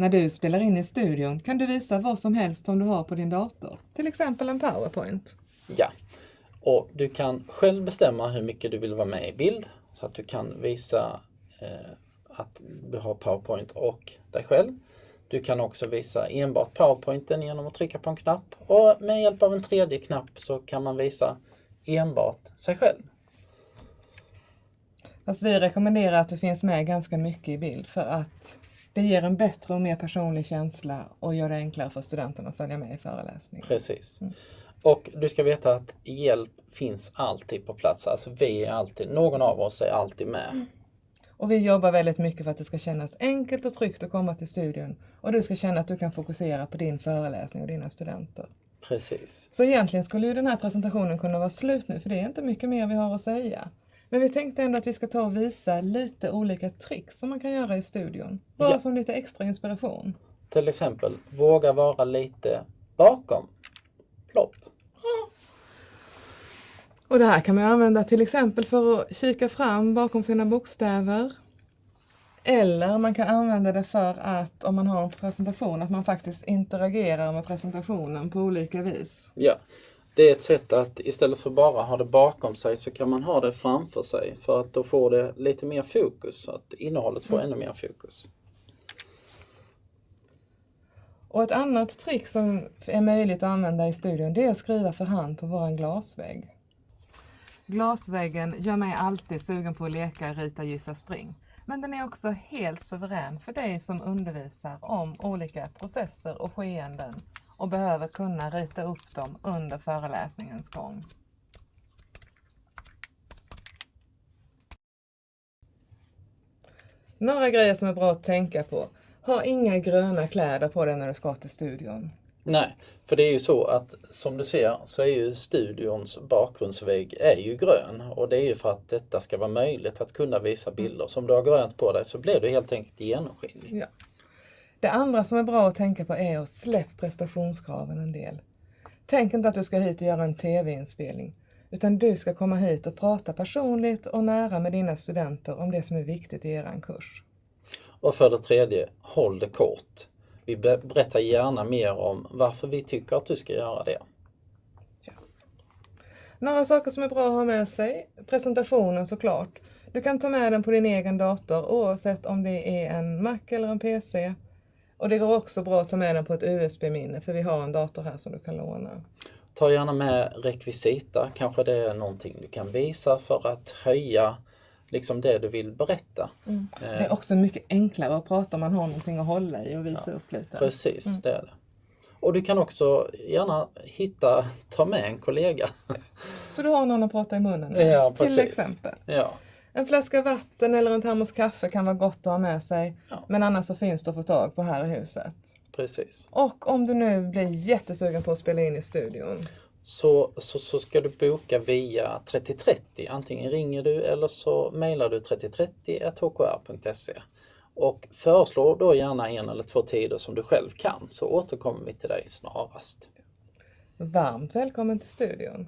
När du spelar in i studion kan du visa vad som helst som du har på din dator, till exempel en PowerPoint. Ja, och du kan själv bestämma hur mycket du vill vara med i bild så att du kan visa eh, att du har PowerPoint och dig själv. Du kan också visa enbart PowerPointen genom att trycka på en knapp och med hjälp av en tredje knapp så kan man visa enbart sig själv. Fast vi rekommenderar att du finns med ganska mycket i bild för att det ger en bättre och mer personlig känsla och gör det enklare för studenterna att följa med i föreläsningen. Precis. Och du ska veta att hjälp finns alltid på plats. Alltså vi är alltid, någon av oss är alltid med. Och vi jobbar väldigt mycket för att det ska kännas enkelt och tryggt att komma till studion och du ska känna att du kan fokusera på din föreläsning och dina studenter. Precis. Så egentligen skulle ju den här presentationen kunna vara slut nu för det är inte mycket mer vi har att säga. Men vi tänkte ändå att vi ska ta och visa lite olika tricks som man kan göra i studion. Bara Ja. som lite extra inspiration. Till exempel, våga vara lite bakom. Plopp. Och det här kan man använda till exempel för att kika fram bakom sina bokstäver. Eller man kan använda det för att om man har en presentation att man faktiskt interagerar med presentationen på olika vis. Ja, det är ett sätt att istället för bara ha det bakom sig så kan man ha det framför sig för att då får det lite mer fokus, så att innehållet får ännu mer fokus. Och ett annat trick som är möjligt att använda i studion det är att skriva för hand på vår glasvägg. Glasväggen gör mig alltid sugen på att leka rita, gissa, spring. Men den är också helt suverän för dig som undervisar om olika processer och skeenden och behöver kunna rita upp dem under föreläsningens gång. Några grejer som är bra att tänka på. Ha inga gröna kläder på dig när du ska till studion. Nej, för det är ju så att som du ser så är ju studions bakgrundsvägg är ju grön och det är ju för att detta ska vara möjligt att kunna visa bilder. Så om du har grönt på dig så blir du helt enkelt genomskinlig. Ja. Det andra som är bra att tänka på är att släpp prestationskraven en del. Tänk inte att du ska hit och göra en tv-inspelning, utan du ska komma hit och prata personligt och nära med dina studenter om det som är viktigt i er kurs. Och för det tredje, håll det kort. Vi be- berättar gärna mer om varför vi tycker att du ska göra det. Några saker som är bra att ha med sig. Presentationen såklart. Du kan ta med den på din egen dator oavsett om det är en Mac eller en PC. Och det går också bra att ta med den på ett USB-minne för vi har en dator här som du kan låna. Ta gärna med rekvisita, kanske det är någonting du kan visa för att höja liksom det du vill berätta. Det är också mycket enklare att prata om man har någonting att hålla i och visa upp lite. Precis, det är det. Och du kan också gärna hitta, ta med en kollega. Så du har någon att prata i munnen med, Ja, till precis. exempel. Ja, En flaska vatten eller en termos kaffe kan vara gott att ha med sig. Ja. Men annars så finns det att få tag på här i huset. precis. Och om du nu blir jättesugen på att spela in i studion. Så, så, så ska du boka via 3030. Antingen ringer du eller så mejlar du 3030 och föreslå då gärna en eller två tider som du själv kan så återkommer vi till dig snarast. Varmt välkommen till studion.